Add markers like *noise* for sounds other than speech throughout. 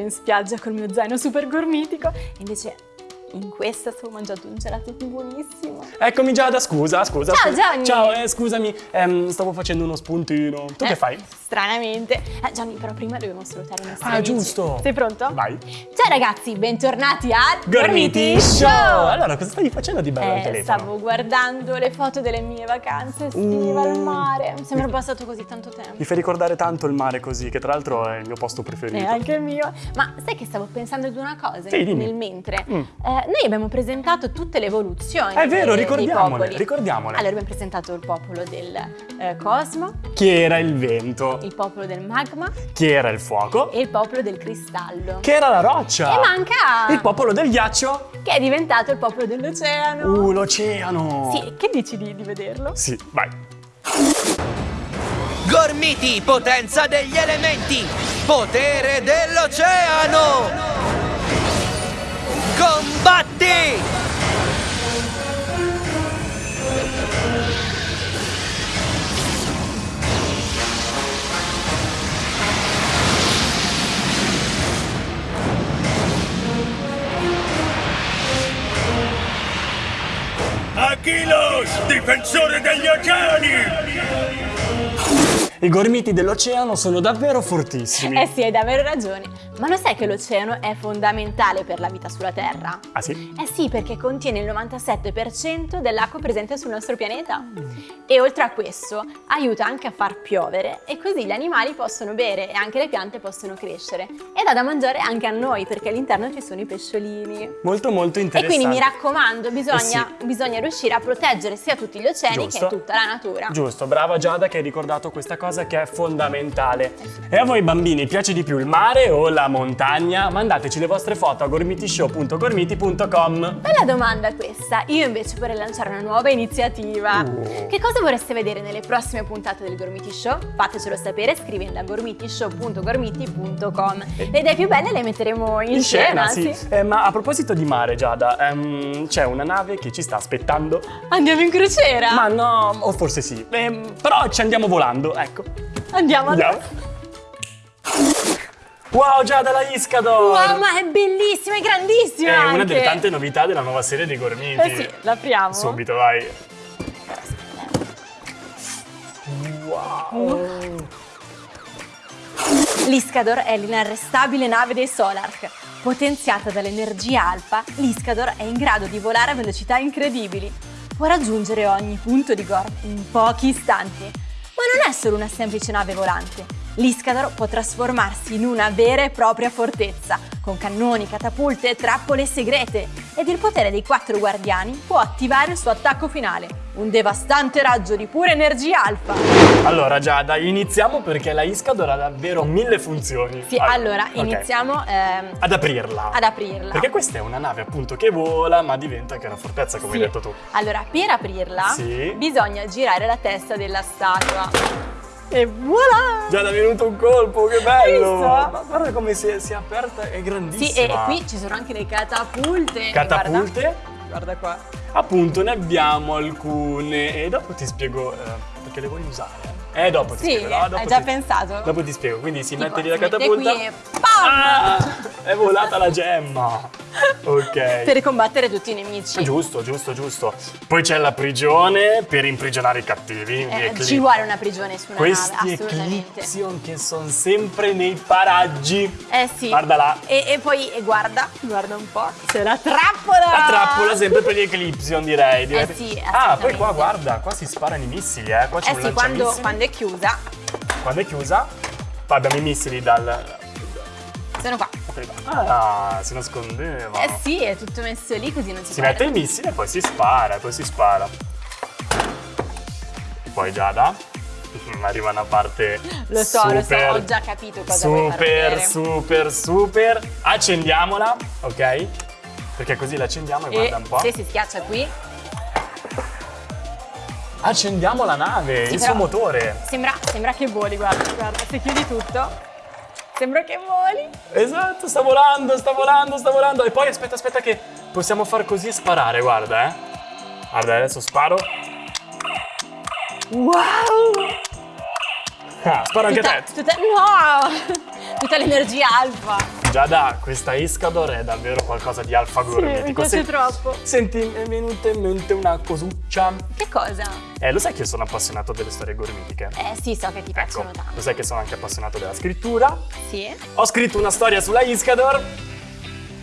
in spiaggia col mio zaino super gormitico. Invece in questa stavo mangiando un gelato buonissimo. Eccomi Giada, scusa, scusa. Ciao, scusa. Gianni. Ciao, eh, scusami, ehm, stavo facendo uno spuntino. Tu Eh, che fai? Stranamente. Eh, Gianni, però prima dobbiamo salutare i nostri Ah, amici. giusto. Sei pronto? Vai. Ciao ragazzi, bentornati al Gormiti Show! Allora, cosa stavi facendo di bello al Eh, telefono? stavo guardando le foto delle mie vacanze estive al mare. Mi sembra passato così tanto tempo. Mi fai ricordare tanto il mare così, che tra l'altro è il mio posto preferito. E anche il mio. Ma sai che stavo pensando ad una cosa Sì, dimmi. nel mentre? Mm. Eh, noi abbiamo presentato tutte le evoluzioni. È vero, dei- dei ricordiamole, popoli. ricordiamole. Allora abbiamo presentato il popolo del eh, cosmo, Chi era il vento? il popolo del magma Chi era il fuoco? e il popolo del cristallo. Chi era la roccia? E manca Il popolo del ghiaccio? che è diventato il popolo dell'oceano. Uh, l'oceano! Sì, che dici di, di vederlo? Sì, vai. Gormiti, potenza degli elementi, potere dell'oceano. Combatti! Aquilos, difensore degli oceani! I gormiti dell'oceano sono davvero fortissimi. Eh sì, hai davvero ragione. Ma lo sai che l'oceano è fondamentale per la vita sulla Terra? Ah sì? Eh sì, perché contiene il 97% dell'acqua presente sul nostro pianeta. E oltre a questo, aiuta anche a far piovere e così gli animali possono bere e anche le piante possono crescere. E dà da mangiare anche a noi perché all'interno ci sono i pesciolini. Molto molto E interessante. quindi mi raccomando, bisogna, Eh bisogna riuscire a proteggere sia tutti gli oceani Giusto. che tutta la natura. Giusto, brava Giada che hai ricordato questa cosa che è fondamentale. E a voi bambini piace di più il mare o la montagna? Mandateci le vostre foto a gormitishow.gormiti.com Bella domanda questa. Io invece vorrei lanciare una nuova iniziativa. Uh. Che cosa vorreste vedere nelle prossime puntate del Gormiti Show? Fatecelo sapere scrivendo a gormitishow.gormiti.com. Le idee più belle le metteremo in, In scena, sì. sì. Eh, ma a proposito di mare, Giada, ehm, c'è una nave che ci sta aspettando. Andiamo in crociera? Ma no, o forse sì. Ehm, però ci andiamo volando, ecco. Andiamo allora. Andiamo. Wow, Giada, la Iscador! Wow, ma è bellissima, è grandissima È una anche. delle tante novità della nuova serie dei Gormiti. Eh sì, l'apriamo. Subito, vai. Wow. L'Iscador è l'inarrestabile nave dei Solark. Potenziata dall'energia alfa, l'Iscador è in grado di volare a velocità incredibili. Può raggiungere ogni punto di Gorm in pochi istanti. Ma non è solo una semplice nave volante. L'Iscador può trasformarsi in una vera e propria fortezza, con cannoni, catapulte e trappole segrete. Ed il potere dei quattro guardiani può attivare il suo attacco finale, un devastante raggio di pura energia alfa. Allora, Giada, iniziamo perché la Iscador ha davvero mille funzioni. Sì, allora ok. iniziamo ehm, Ad aprirla. ad aprirla. Perché questa è una nave appunto che vola, ma diventa anche una fortezza, come Sì. hai detto tu. Allora, per aprirla Sì. bisogna girare la testa della statua. E voilà! Giada, è venuto un colpo, che bello! Ma guarda come si è, si è aperta, è grandissima. Sì, e qui ci sono anche le catapulte. Catapulte? Guarda, guarda qua. Appunto, ne abbiamo alcune e dopo ti spiego eh, perché le vuoi usare. Eh, dopo ti Sì, spiego. no? Dopo hai già ti- pensato? Dopo ti spiego, quindi si Tipo, mette lì la mette catapulta. qui e pam! Ah, è volata la gemma. Ok. Per combattere tutti i nemici. Giusto, giusto, giusto. Poi c'è la prigione per imprigionare i cattivi. Eh, ci vuole una prigione su una Questi nave. Eclipsion che sono sempre nei paraggi. Eh sì. Guarda là. E, e poi, e guarda, guarda un po', c'è la trappola! La trappola sempre per gli Eclipsion direi. direi. Eh sì, ah, poi qua guarda, qua si sparano i missili, eh. Qua c'è Eh un sì, quando, quando è chiusa, Quando è chiusa, poi abbiamo i missili dal... sono qua. Ah, si nascondeva. Eh sì, è tutto messo lì così non si, Si perde. mette il missile e poi si spara, poi si spara. Poi Giada, *laughs* arriva una parte Lo so, lo so, super, ho già capito cosa Super, super, super. Accendiamola, ok? Perché così la accendiamo e, E guarda un po'. se si schiaccia qui, Accendiamo la nave, Sì, il suo motore. sembra, sembra che voli, guarda, guarda, se chiudi tutto, sembra che voli. Esatto, sta volando, sta volando, sta volando. E poi aspetta, aspetta che possiamo far così e sparare, guarda, eh. Guarda, adesso sparo. Wow! Ah, sparo anche Tutta, te. tutta, no! Tutta l'energia alfa. Giada, questa Iscador è davvero qualcosa di alfa mi gormitico. piace Se- troppo. Senti, mi è venuta in mente una cosuccia. Che cosa? Eh, lo sai che io sono appassionato delle storie gormitiche? Eh sì, so che ti Ecco, piacciono tanto. lo sai che sono anche appassionato della scrittura. Sì? Ho scritto una storia sulla Iscador.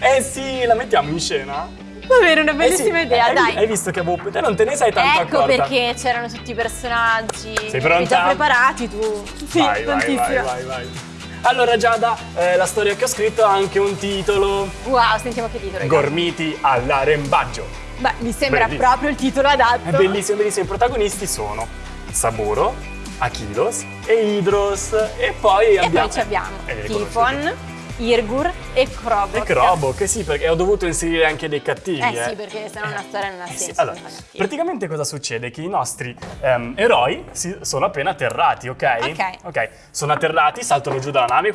Eh sì, la mettiamo in scena? Va bene, una Eh bellissima sì, idea, hai, dai. Hai visto che avevo... Te non te ne sei tanto Ecco accorta. perché c'erano tutti i personaggi. Sei pronta? già preparati tu. Sì, vai, vai, vai, vai, vai. Allora Giada, eh, la storia che ho scritto ha anche un titolo. Wow, sentiamo che titolo. Gormiti all'arembaggio. Beh, mi sembra Bellissimo. proprio il titolo adatto. È bellissimo, bellissimo. I protagonisti sono Saburo, Achilos e Idros. E poi E abbiamo... poi ci abbiamo Eh, Tifon. Irgur e Krobok. E Crobo, che sì, perché ho dovuto inserire anche dei cattivi. Eh sì, perché sennò una storia non ha Eh sì, senso. allora, praticamente cosa succede? Che i nostri ehm, eroi si- sono appena atterrati, ok? Ok. Ok, sono atterrati, saltano giù dalla nave.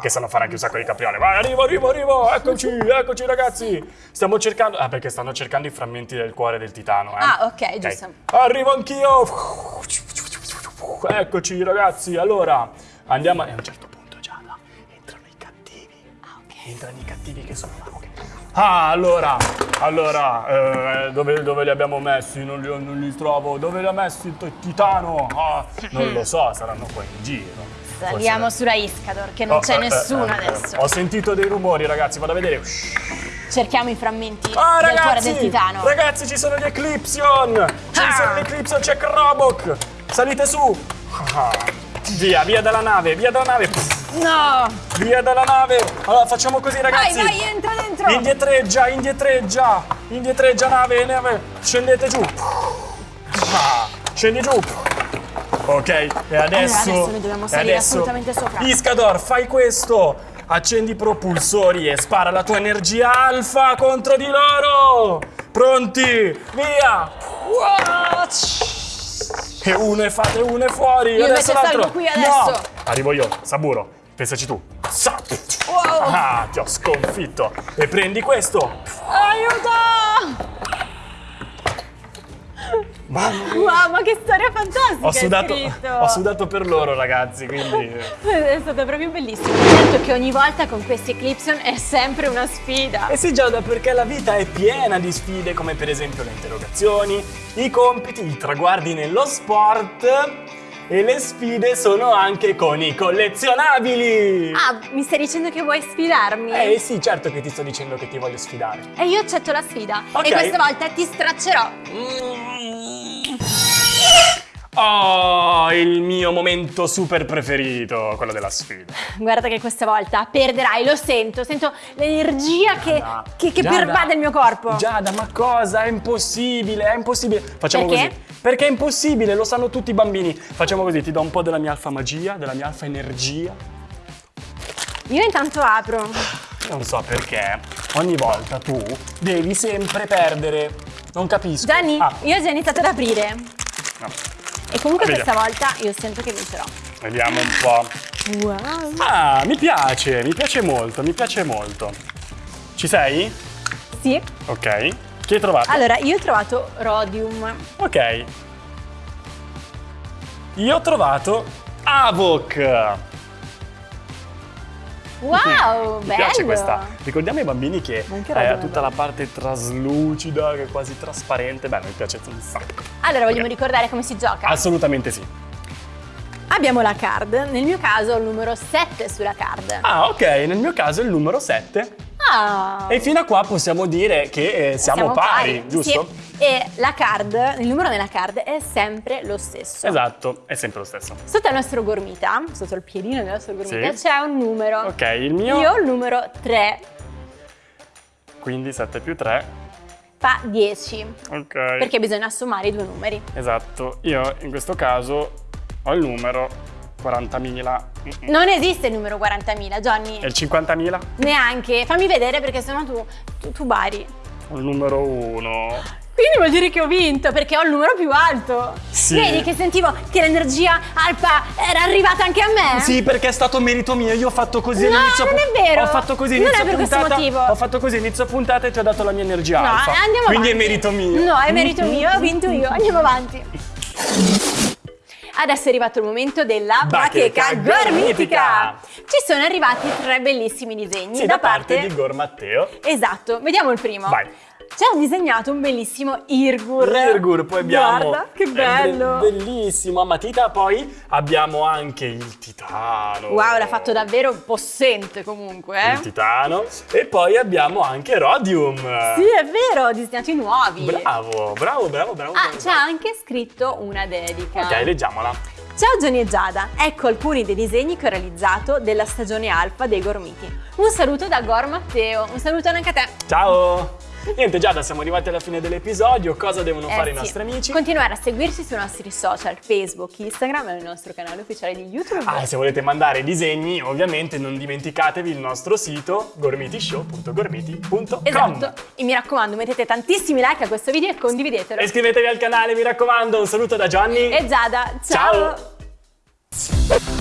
Che sanno fare anche un sacco di capriole. Vai, arrivo, arrivo, arrivo, eccoci, eccoci ragazzi. Stiamo cercando... Ah, perché stanno cercando i frammenti del cuore del titano, eh. Ah, ok, giusto. Arrivo anch'io. Eccoci ragazzi, allora andiamo... E un certo Entrano i cattivi che sono... ok. Ah, allora, allora, eh, dove, dove li abbiamo messi? Non li, non li trovo. Dove li ha messi il titano? Ah, non lo so, saranno qua in giro. Saliamo Forse- sulla Iscador, che non Oh, c'è eh, nessuno eh, eh, adesso. Ho sentito dei rumori, ragazzi, vado a vedere. Cerchiamo i frammenti Ah, del cuore ragazzi! del titano. Ragazzi, ci sono gli Eclipsion! Ci Ah. sono gli Eclipsion, c'è Krobok! Salite su! Ah, Via, via dalla nave, via dalla nave! No! Via dalla nave! Allora, facciamo così, Vai, ragazzi! vai, entra dentro! Indietreggia, indietreggia! Indietreggia, nave, nave! Scendete giù! Ah, scendi giù! Ok, e adesso... adesso noi dobbiamo salire adesso- assolutamente sopra. Iscador, fai questo! Accendi i propulsori e spara la tua energia alfa contro di loro! Pronti? Via! E uno e fate uno e fuori! Io adesso invece salgo qui adesso. No! Arrivo io, Saburo, pensaci tu! Wow. Ah, ti ho sconfitto! E prendi questo! Aiuto! Mamma mia! Wow, ma che storia fantastica Ho sudato, ho sudato per loro, ragazzi, quindi... È stato proprio bellissimo. Certo che ogni volta con questi Eclipson è sempre una sfida. Eh sì Giada, perché la vita è piena di sfide come per esempio le interrogazioni, i compiti, i traguardi nello sport e le sfide sono anche con i collezionabili! Ah, mi stai dicendo che vuoi sfidarmi? Eh sì, certo che ti sto dicendo che ti voglio sfidare. E io accetto la sfida. Ok. E questa volta ti straccerò. Oh, il mio momento super preferito, quello della sfida. Guarda che questa volta perderai, lo sento. Sento l'energia che, che, che Giada, pervade il mio corpo. Giada, ma cosa? È impossibile, è impossibile. Facciamo Perché? così. Perché è impossibile, lo sanno tutti i bambini. Facciamo così, ti do un po' della mia alfa magia, della mia alfa energia. Io intanto apro. Non so perché ogni volta tu devi sempre perdere. Non capisco. Gianni, Ah, io ho già iniziato ad aprire. no. E comunque Vediamo. questa volta io sento che vincerò. Vediamo un po'. Wow. Ah, mi piace, mi piace molto, mi piace molto. Ci sei? Sì. Ok. Chi hai trovato? Allora, io ho trovato Rhodium. Ok. Io ho trovato Avok. Wow, Mi bello. piace questa. Ricordiamo ai bambini che eh, ha tutta la parte traslucida, che è quasi trasparente. Beh, mi piace un sacco. Allora, vogliamo Ok. ricordare come si gioca? Assolutamente sì. Abbiamo la card. Nel mio caso il numero 7 sulla card. Ah, ok, nel mio caso il numero 7. Ah. E fino a qua possiamo dire che eh, siamo, pari, giusto? Sì. E la card, il numero nella card è sempre lo stesso. Esatto, è sempre lo stesso. Sotto il nostro gormita, sotto il piedino del nostro gormita, Sì. c'è un numero. Ok, il mio Io ho il numero 3, quindi 7 più 3. fa 10. Ok. Perché bisogna sommare i due numeri. Esatto, io in questo caso ho il numero 40.000 Mm-mm. Non esiste il numero 40.000, Johnny. e il 50.000 Neanche. Fammi vedere perché sennò tu, tu, tu bari. il numero 1. Quindi vuol dire che ho vinto perché ho il numero più alto. Sì. Vedi che sentivo che l'energia alfa era arrivata anche a me? Sì, perché è stato merito mio, io ho fatto così No, all'inizio non è vero. Ho fatto così Non inizio è per questo puntata. motivo. Ho fatto così inizio puntata e ti ho dato la mia energia No, alfa. andiamo Quindi avanti. è merito mio. No, è merito mio, ho vinto io. Andiamo avanti. *laughs* Adesso è arrivato il momento della Bacheca gormitica. ci sono arrivati tre bellissimi disegni Sì, da, parte... di Gor Matteo. Esatto, vediamo il primo. Vai. Ci ha disegnato un bellissimo Irgur. L'Irgur, poi abbiamo... Guarda, che è bello. be- bellissimo, a matita. Poi abbiamo anche il titano. Wow, l'ha fatto davvero possente comunque, eh? Il titano. E poi abbiamo anche Rodium. Sì, è vero, disegnati nuovi. Bravo, bravo, bravo, bravo. Ah, c'è anche scritto una dedica. Ok, leggiamola. Ciao Gianni e Giada, ecco alcuni dei disegni che ho realizzato della stagione alfa dei Gormiti. Un saluto da Gor Matteo, un saluto anche a te. Ciao! Niente Giada, siamo arrivati alla fine dell'episodio. Cosa devono Eh fare i sì. nostri amici? Continuare a seguirci sui nostri social, Facebook, Instagram e nel nostro canale ufficiale di YouTube. Ah, e se volete mandare disegni, ovviamente non dimenticatevi il nostro sito gormitishow.gormiti.com Esatto, e mi raccomando mettete tantissimi like a questo video e condividetelo. E iscrivetevi al canale, mi raccomando. Un saluto da Johnny. E Giada, ciao. Ciao.